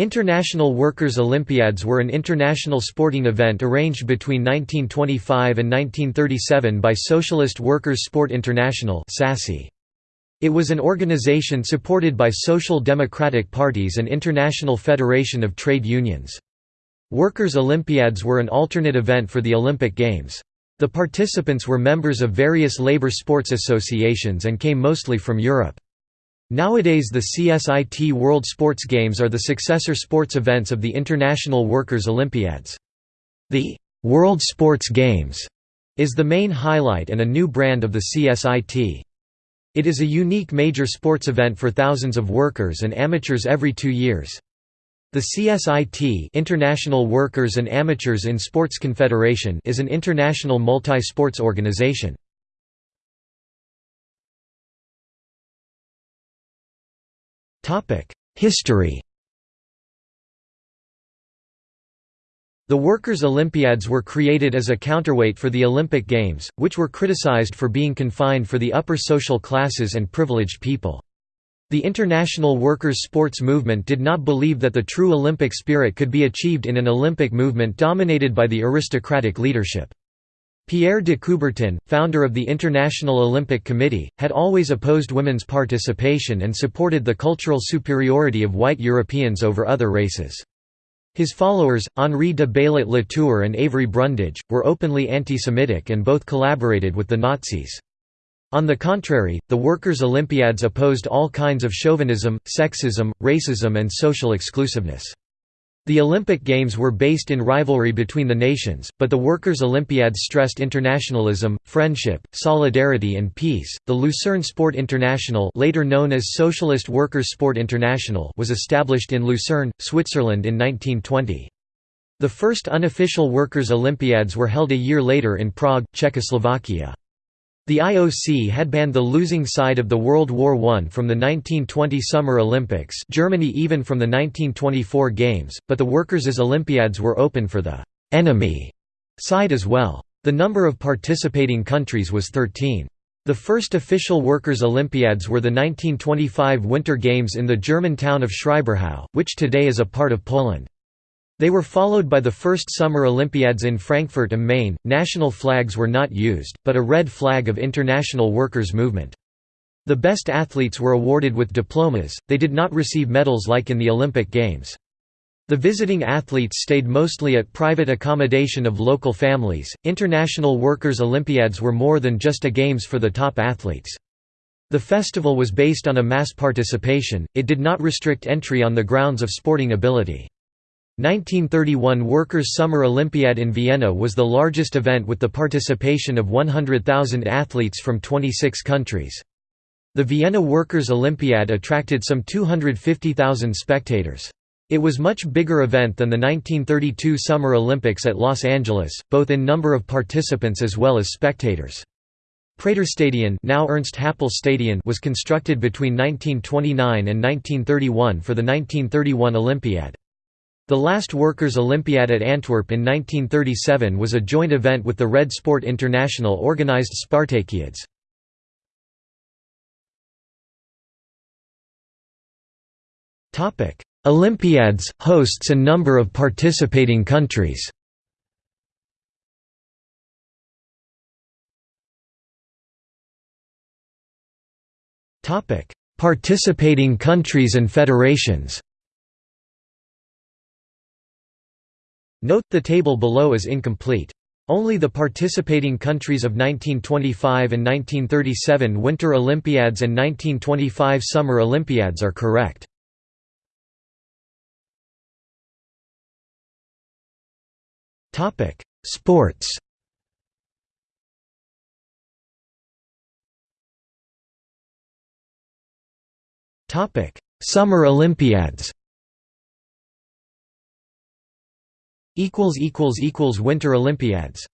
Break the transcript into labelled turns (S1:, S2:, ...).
S1: International Workers' Olympiads were an international sporting event arranged between 1925 and 1937 by Socialist Workers' Sport International It was an organization supported by social democratic parties and International Federation of Trade Unions. Workers' Olympiads were an alternate event for the Olympic Games. The participants were members of various labor sports associations and came mostly from Europe. Nowadays the CSIT World Sports Games are the successor sports events of the International Workers' Olympiads. The «World Sports Games» is the main highlight and a new brand of the CSIT. It is a unique major sports event for thousands of workers and amateurs every two years. The CSIT International Workers and Amateurs in Sports Confederation is an international multi-sports organization. History The Workers' Olympiads were created as a counterweight for the Olympic Games, which were criticized for being confined for the upper social classes and privileged people. The international workers' sports movement did not believe that the true Olympic spirit could be achieved in an Olympic movement dominated by the aristocratic leadership. Pierre de Coubertin, founder of the International Olympic Committee, had always opposed women's participation and supported the cultural superiority of white Europeans over other races. His followers, Henri de Baillet Latour and Avery Brundage, were openly anti-Semitic and both collaborated with the Nazis. On the contrary, the Workers' Olympiads opposed all kinds of chauvinism, sexism, racism and social exclusiveness. The Olympic Games were based in rivalry between the nations, but the Workers' Olympiads stressed internationalism, friendship, solidarity and peace. The Lucerne Sport International, later known as Socialist Workers' Sport International, was established in Lucerne, Switzerland in 1920. The first unofficial Workers' Olympiads were held a year later in Prague, Czechoslovakia. The IOC had banned the losing side of the World War I from the 1920 Summer Olympics Germany even from the 1924 Games, but the Workers' Olympiads were open for the «enemy» side as well. The number of participating countries was 13. The first official Workers' Olympiads were the 1925 Winter Games in the German town of Schreiberhau, which today is a part of Poland. They were followed by the first Summer Olympiads in Frankfurt am Main. National flags were not used, but a red flag of international workers' movement. The best athletes were awarded with diplomas, they did not receive medals like in the Olympic Games. The visiting athletes stayed mostly at private accommodation of local families. International Workers' Olympiads were more than just a games for the top athletes. The festival was based on a mass participation, it did not restrict entry on the grounds of sporting ability. 1931 Workers' Summer Olympiad in Vienna was the largest event with the participation of 100,000 athletes from 26 countries. The Vienna Workers' Olympiad attracted some 250,000 spectators. It was much bigger event than the 1932 Summer Olympics at Los Angeles, both in number of participants as well as spectators. Praterstadion now Ernst Happel Stadion was constructed between 1929 and 1931 for the 1931 Olympiad. The last Workers' Olympiad at Antwerp in 1937 was a joint event with the Red Sport International organised Spartakiads. Olympiads, hosts and number of participating countries. Participating countries and federations Note, the table below is incomplete. Only the participating countries of 1925 and 1937 Winter Olympiads and 1925 Summer Olympiads are correct. Sports Summer Olympiads Winter Olympiads